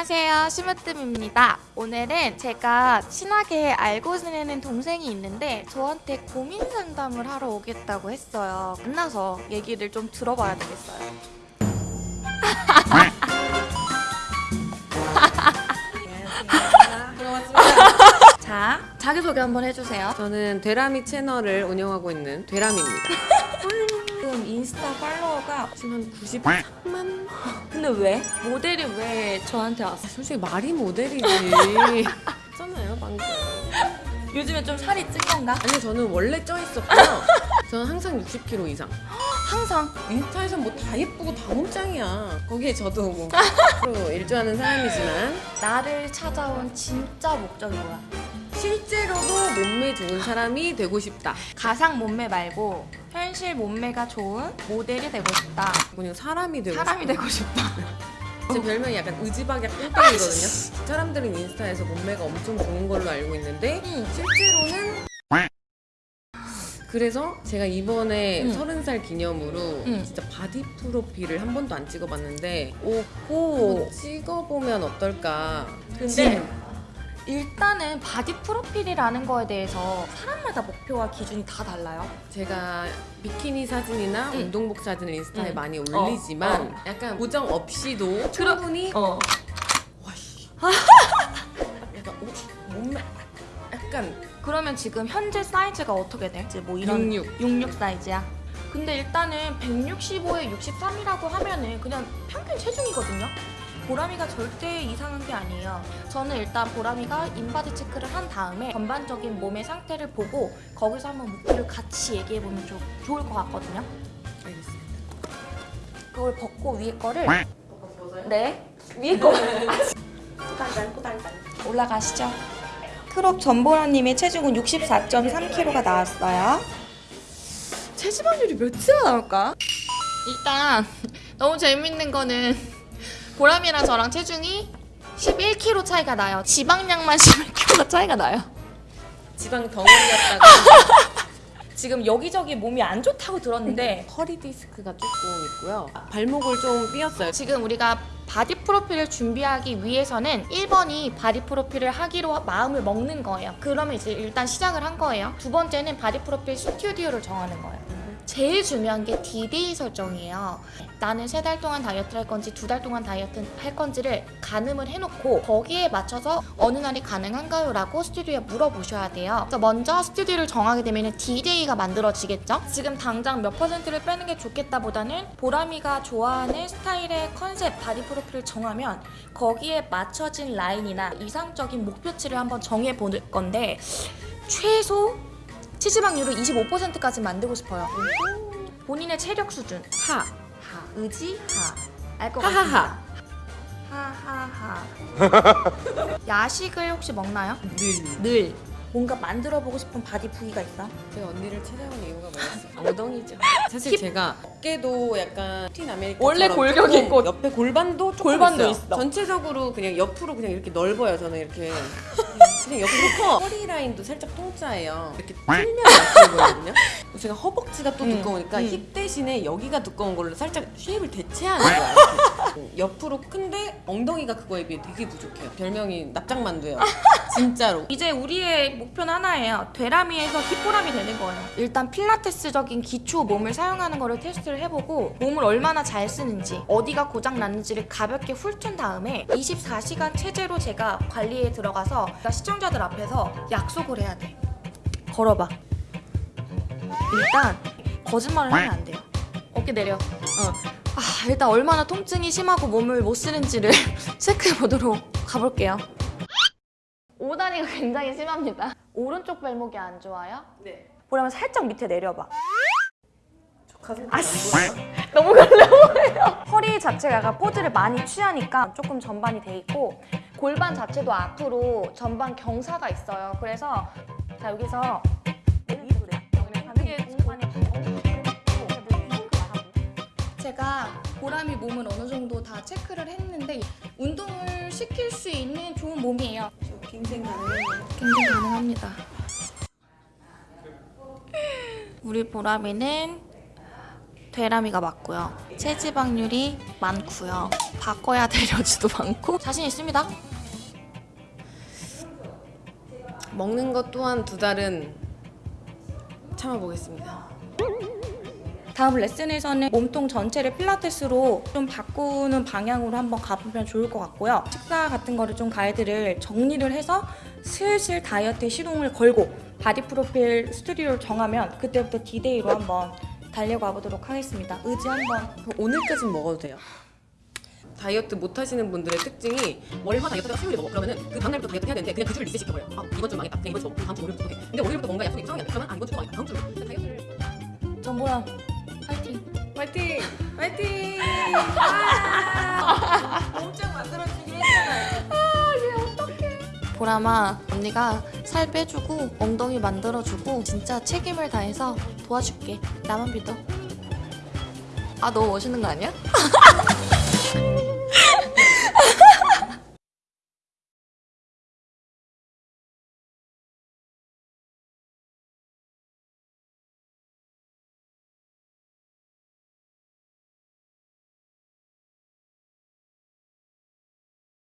안녕하세요. 심으뜸입니다. 오늘은 제가 친하게 알고 지내는 동생이 있는데 저한테 고민 상담을 하러 오겠다고 했어요. 만나서 얘기를 좀 들어봐야 되겠어요. 자 자기소개 한번 해주세요 저는 되라미 채널을 운영하고 있는 되라미입니다. 지금 인스타 팔로워가 지금 한 93만? 근데 왜? 모델이 왜 저한테 왔어? 솔직히 말이 모델이지. 잖아요 방금. 요즘에 좀 살이 찐 건가? 아니 저는 원래 쪄 있었고요. 저는 항상 60kg 이상. 항상 인스타에서 뭐 다 예쁘고 다 몸짱이야. 거기에 저도 뭐 일조하는 사람이지만 나를 찾아온 진짜 목적이 뭐야? 실제로도 몸매 좋은 사람이 되고 싶다. 가상 몸매 말고 현실 몸매가 좋은 모델이 되고 싶다. 그냥 사람이 되고 사람이 싶다. 되고 싶다. 제 별명이 약간 의지박약 꽁땡이거든요. 사람들은 인스타에서 몸매가 엄청 좋은 걸로 알고 있는데 응. 실제로는 그래서 제가 이번에 응. 서른 살 기념으로 응. 진짜 바디 프로필을 한 번도 안 찍어봤는데 오호. 찍어보면 어떨까 근데 일단은 바디 프로필이라는 거에 대해서 사람마다 목표와 기준이 다 달라요. 제가 비키니 사진이나 응. 운동복 사진을 인스타에 응. 많이 올리지만 어, 약간 보정 없이도 충분히 어. 약간 오, 몸매 약간 그러면 지금 현재 사이즈가 어떻게 돼? 이제 뭐 이런 66. 66 사이즈야. 근데 일단은 165에 63이라고 하면은 그냥 평균 체중이거든요. 보람이가 절대 이상한 게 아니에요. 저는 일단 보람이가 인바디 체크를 한 다음에 전반적인 몸의 상태를 보고 거기서 한번 목표를 같이 얘기해 보면 좀 좋을 것 같거든요. 알겠습니다. 그걸 벗고 위에 거를 네 위에 거 올라가시죠. crop 전보람님의 체중은 64.3kg가 나왔어요. 체지방률이 몇이나 나올까? 일단 너무 재밌는 거는 보람이랑 저랑 체중이 11kg 차이가 나요. 지방량만 11kg 차이가 나요. 지방 덩어리였다가 지금 여기저기 몸이 안 좋다고 들었는데 허리 디스크가 조금 있고요. 발목을 좀 삐었어요. 지금 우리가 바디 프로필을 준비하기 위해서는 1번이 바디 프로필을 하기로 마음을 먹는 거예요. 그러면 이제 일단 시작을 한 거예요. 두 번째는 바디 프로필 스튜디오를 정하는 거예요. 제일 중요한 게 디데이 설정이에요. 나는 세 달 동안 다이어트를 할 건지 두 달 동안 다이어트 할 건지를 가늠을 해놓고 거기에 맞춰서 어느 날이 가능한가요? 라고 스튜디오에 물어보셔야 돼요. 먼저 스튜디오를 정하게 되면 디데이가 만들어지겠죠? 지금 당장 몇 퍼센트를 빼는 게 좋겠다 보다는 보람이가 좋아하는 스타일의 컨셉 바디 프로필을 정하면 거기에 맞춰진 라인이나 이상적인 목표치를 한번 정해볼 건데 최소 체지방률을 25%까지 만들고 싶어요. 본인의 체력 수준 하. 하 의지 하 알것 하하하. 같습니다. 하하하. 야식을 혹시 먹나요? 늘. 늘 뭔가 만들어 보고 싶은 바디 부위가 있어? 제가 언니를 찾아온 이유가 뭐였어요? 엉덩이죠. 사실 제가 어깨도 약간 캡틴 아메리카 원래 골격이 있고 옆에 골반도 조금 골반도 있어요. 있어. 전체적으로 그냥 옆으로 그냥 이렇게 넓어요. 저는 이렇게 그냥 옆으로 커. 허리 라인도 살짝 통짜예요. 이렇게 틀면 약해 보이거든요. 제가 허벅지가 또 음, 두꺼우니까 음. 힙 대신에 여기가 두꺼운 걸로 살짝 shape을 대체하는. 이 옆으로 큰데 엉덩이가 그거에 비해 되게 부족해요. 별명이 납작만두예요. 진짜로. 이제 우리의 목표는 하나예요. 돼람이에서 힙보람이 되는 거예요. 일단 필라테스적인 기초 몸을 사용하는 거를 테스트를 해보고 몸을 얼마나 잘 쓰는지 어디가 고장 났는지를 가볍게 훑은 다음에 24시간 체제로 제가 관리에 들어가서 시청자들 앞에서 약속을 해야 돼. 걸어봐. 일단 거짓말을 하면 안 돼요. 어깨 내려. 어. 아, 일단 얼마나 통증이 심하고 몸을 못 쓰는지를 체크해 보도록 가볼게요. 오다리가 굉장히 심합니다. 오른쪽 발목이 안 좋아요? 네. 보라면 살짝 밑에 내려봐. 아씨, 너무 걸려보여요. 허리 자체가 약간 포즈를 많이 취하니까 조금 전반이 돼 있고 골반 자체도 앞으로 전반 경사가 있어요. 그래서 자 여기서 제가 보람이 몸을 어느 정도 다 체크를 했는데 운동을 시킬 수 있는 좋은 몸이에요. 갱생 가능해요. 굉장히 가능합니다. 우리 보람이는 되람이가 맞고요. 체지방률이 많고요. 바꿔야 될 여지도 많고 자신 있습니다. 먹는 것 또한 두 달은 참아보겠습니다. 다음 레슨에서는 몸통 전체를 필라테스로 좀 바꾸는 방향으로 한번 가보면 좋을 것 같고요. 식사 같은 거를 좀 가이드를 정리를 해서 슬슬 다이어트에 시동을 걸고 바디 프로필 스튜디오를 정하면 그때부터 디데이로 한번 달려가 보도록 하겠습니다. 의지 한번 오늘까진 먹어도 돼요. 다이어트 못 하시는 분들의 특징이 월화 다이어트가 수요일에 먹어 그러면은 그 다음날부터 다이어트 해야 되는데 그냥 그 주를 리셋 시켜버려요. 아 이번 주 망했다. 그냥 이번 주 먹고 다음 주 월요일부터 해. 근데 월요일부터 뭔가 약속이 이상하게 안 돼. 그러면 아 이번 주도 망했다. 다음 주 다이어트를 전보람 파이팅! 화이팅! 아! 몸짱 만들어주기로 했잖아요. 보람아 언니가 살 빼주고 엉덩이 만들어주고 진짜 책임을 다해서 도와줄게 나만 믿어 아 너무 멋있는 거 아니야?